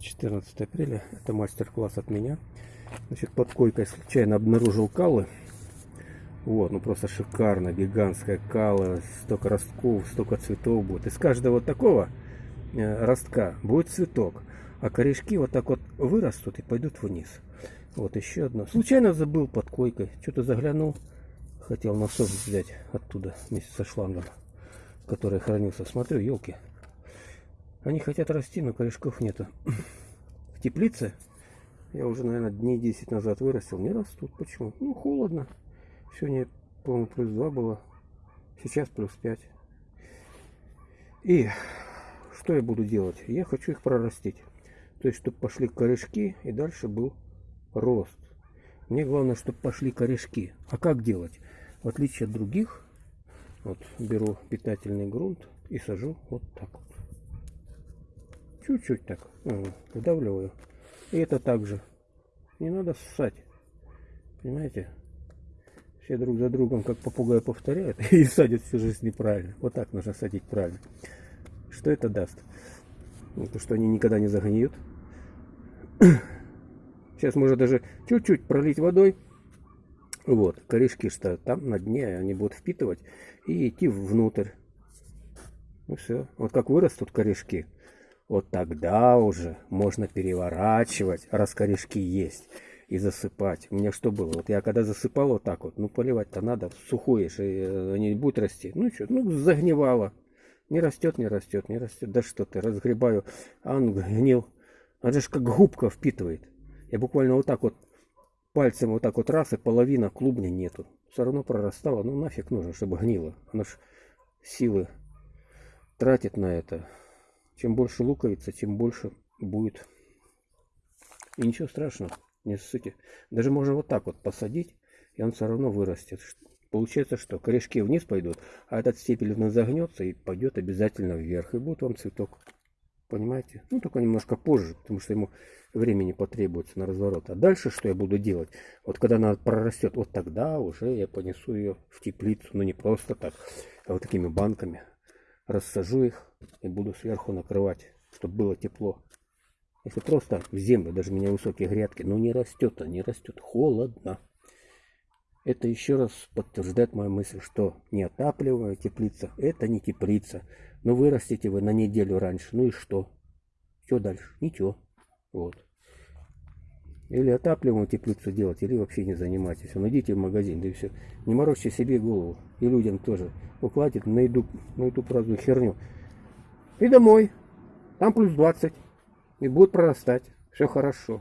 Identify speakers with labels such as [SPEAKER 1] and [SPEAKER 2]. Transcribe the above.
[SPEAKER 1] 14 апреля. Это мастер-класс от меня. Значит, под койкой случайно обнаружил калы. Вот, ну просто шикарно, гигантская кала, столько ростков, столько цветов будет. Из каждого такого э, ростка будет цветок, а корешки вот так вот вырастут и пойдут вниз. Вот еще одно. Случайно забыл под койкой, что-то заглянул, хотел насос взять оттуда вместе со шлангом, который хранился. Смотрю, елки, они хотят расти, но корешков нету. В теплице я уже, наверное, дней 10 назад вырастил, не растут. Почему? Ну, холодно. Сегодня, по-моему, плюс 2 было. Сейчас плюс 5. И что я буду делать? Я хочу их прорастить. То есть, чтобы пошли корешки и дальше был рост. Мне главное, чтобы пошли корешки. А как делать? В отличие от других, вот беру питательный грунт и сажу вот так. Чуть-чуть так вдавливаю. И это также. Не надо ссать. Понимаете? Все друг за другом, как попугай повторяют, и садят всю жизнь неправильно. Вот так нужно садить правильно. Что это даст? Ну, то, что они никогда не загниют. Сейчас можно даже чуть-чуть пролить водой. Вот, корешки что там на дне, они будут впитывать и идти внутрь. Ну все. Вот как вырастут корешки, вот тогда уже можно переворачивать, раз корешки есть, и засыпать. У меня что было? Вот я когда засыпал вот так вот, ну поливать-то надо, сухое, и э, не будет расти. Ну что, ну загнивало. Не растет, не растет, не растет. Да что ты, разгребаю, а он гнил. Он же как губка впитывает. Я буквально вот так вот пальцем вот так вот раз, и половина клубня нету. Все равно прорастало. Ну нафиг нужно, чтобы гнило. Оно ж силы тратит на это. Чем больше луковица, тем больше будет. И ничего страшного, не ссыте. Даже можно вот так вот посадить, и он все равно вырастет. Получается, что корешки вниз пойдут, а этот стебель загнется и пойдет обязательно вверх. И будет вам цветок. Понимаете? Ну, только немножко позже, потому что ему времени потребуется на разворот. А дальше что я буду делать? Вот когда она прорастет, вот тогда уже я понесу ее в теплицу. Но не просто так, а вот такими банками рассажу их и буду сверху накрывать, чтобы было тепло. Если просто в землю, даже у меня высокие грядки, но не растет, а не растет, холодно. Это еще раз подтверждает мою мысль, что неотапливаемая теплица, это не теплица. Но вырастите вы на неделю раньше, ну и что? Что дальше? Ничего. Вот. Или отапливаемую теплицу делать, или вообще не занимайтесь. Ну идите в магазин, да и все. Не морочьте себе голову. И людям тоже. Укладит на еду, на эту праздную херню. И домой. Там плюс 20. И будет прорастать. Все хорошо.